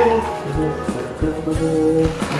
Thank you.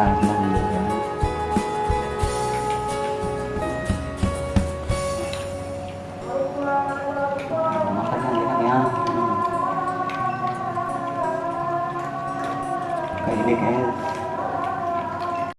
senang-senang kan ya ini kayak